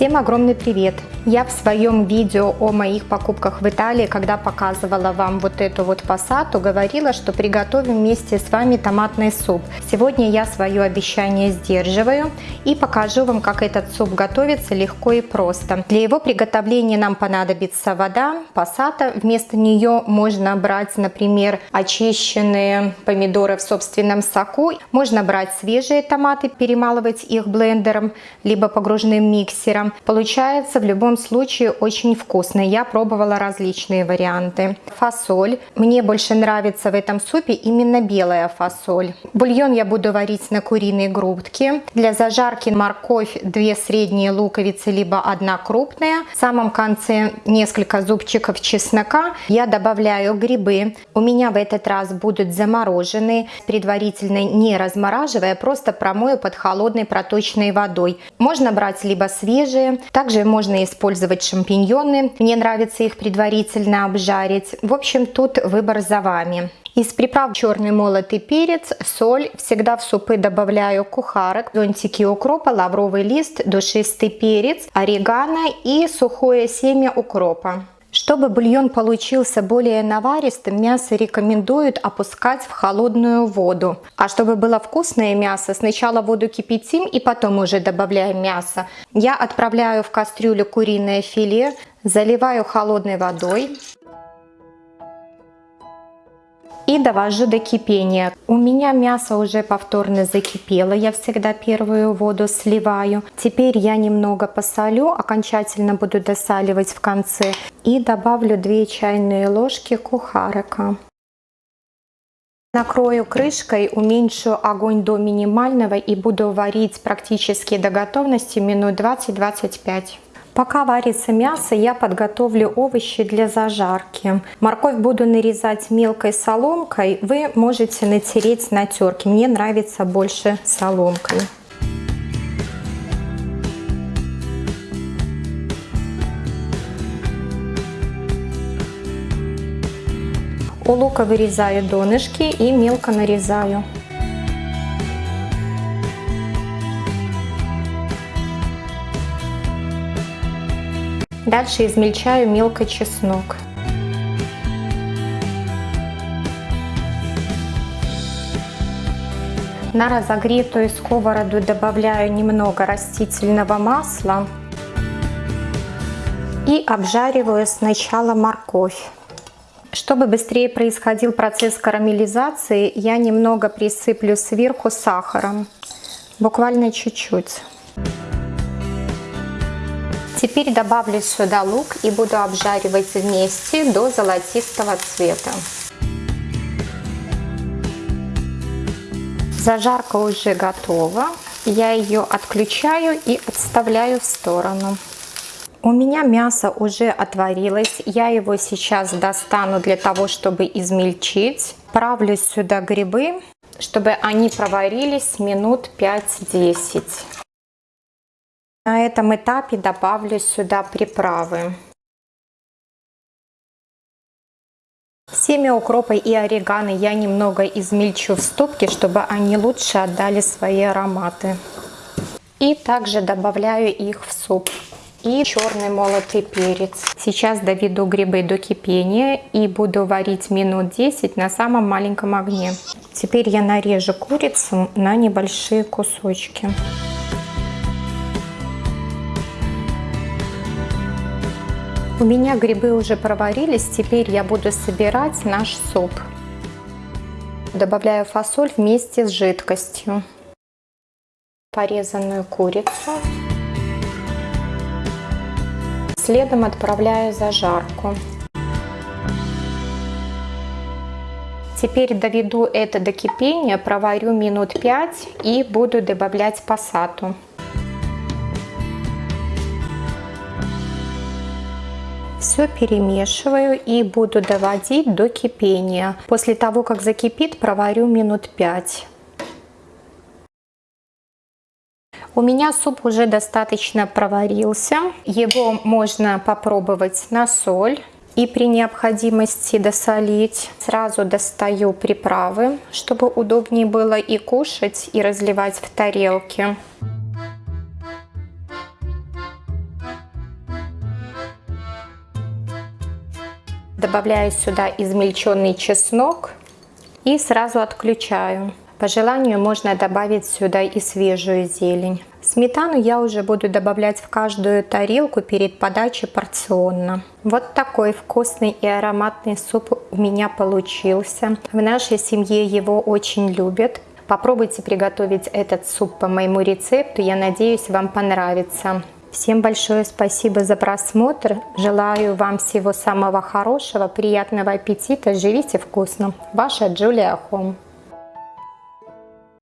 Всем огромный привет! Я в своем видео о моих покупках в Италии, когда показывала вам вот эту вот пассату, говорила, что приготовим вместе с вами томатный суп. Сегодня я свое обещание сдерживаю и покажу вам, как этот суп готовится легко и просто. Для его приготовления нам понадобится вода, пассата. Вместо нее можно брать, например, очищенные помидоры в собственном соку. Можно брать свежие томаты, перемалывать их блендером, либо погруженным миксером. Получается в любом случае очень вкусно. Я пробовала различные варианты. Фасоль. Мне больше нравится в этом супе именно белая фасоль. Бульон я буду варить на куриной грудке. Для зажарки морковь, две средние луковицы, либо одна крупная. В самом конце несколько зубчиков чеснока. Я добавляю грибы. У меня в этот раз будут замороженные, предварительно не размораживая, просто промою под холодной проточной водой. Можно брать либо свежие, свежие. Также можно использовать шампиньоны. Мне нравится их предварительно обжарить. В общем, тут выбор за вами. Из приправ черный молотый перец, соль. Всегда в супы добавляю кухарок, зонтики укропа, лавровый лист, душистый перец, орегано и сухое семя укропа. Чтобы бульон получился более наваристым, мясо рекомендуют опускать в холодную воду. А чтобы было вкусное мясо, сначала воду кипятим и потом уже добавляем мясо. Я отправляю в кастрюлю куриное филе, заливаю холодной водой и довожу до кипения. У меня мясо уже повторно закипело, я всегда первую воду сливаю. Теперь я немного посолю, окончательно буду досаливать в конце и добавлю 2 чайные ложки кухарика. Накрою крышкой, уменьшу огонь до минимального и буду варить практически до готовности минут 20-25. Пока варится мясо, я подготовлю овощи для зажарки. Морковь буду нарезать мелкой соломкой. Вы можете натереть на терке. Мне нравится больше соломкой. У лука вырезаю донышки и мелко нарезаю. Дальше измельчаю мелко чеснок. На разогретую сковороду добавляю немного растительного масла и обжариваю сначала морковь. Чтобы быстрее происходил процесс карамелизации, я немного присыплю сверху сахаром, буквально чуть-чуть. Теперь добавлю сюда лук и буду обжаривать вместе до золотистого цвета. Зажарка уже готова. Я ее отключаю и отставляю в сторону. У меня мясо уже отварилось. Я его сейчас достану для того, чтобы измельчить. Правлю сюда грибы, чтобы они проварились минут 5-10. На этом этапе добавлю сюда приправы. Семя укропа и орегано я немного измельчу в ступке, чтобы они лучше отдали свои ароматы. И также добавляю их в суп. И черный молотый перец. Сейчас доведу грибы до кипения и буду варить минут 10 на самом маленьком огне. Теперь я нарежу курицу на небольшие кусочки. У меня грибы уже проварились, теперь я буду собирать наш суп. Добавляю фасоль вместе с жидкостью. Порезанную курицу. Следом отправляю зажарку. Теперь доведу это до кипения, проварю минут 5 и буду добавлять пассату. Все перемешиваю и буду доводить до кипения. После того, как закипит, проварю минут 5. У меня суп уже достаточно проварился. Его можно попробовать на соль и при необходимости досолить. Сразу достаю приправы, чтобы удобнее было и кушать, и разливать в тарелки. Добавляю сюда измельченный чеснок и сразу отключаю. По желанию можно добавить сюда и свежую зелень. Сметану я уже буду добавлять в каждую тарелку перед подачей порционно. Вот такой вкусный и ароматный суп у меня получился. В нашей семье его очень любят. Попробуйте приготовить этот суп по моему рецепту. Я надеюсь, вам понравится. Всем большое спасибо за просмотр. Желаю вам всего самого хорошего, приятного аппетита. Живите вкусно. Ваша Джулия Хом.